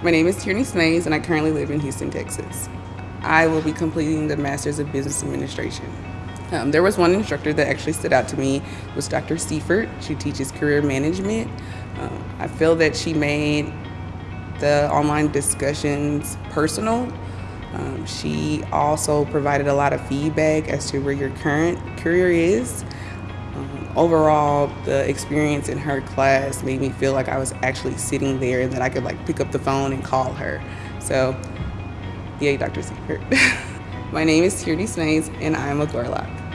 My name is Tierney Smays, and I currently live in Houston, Texas. I will be completing the Master's of Business Administration. Um, there was one instructor that actually stood out to me, was Dr. Seifert. She teaches career management. Um, I feel that she made the online discussions personal. Um, she also provided a lot of feedback as to where your current career is. Um, overall, the experience in her class made me feel like I was actually sitting there and that I could like pick up the phone and call her. So, yay, Dr. Seifert. My name is Tierney Snays and I am a Gorlock.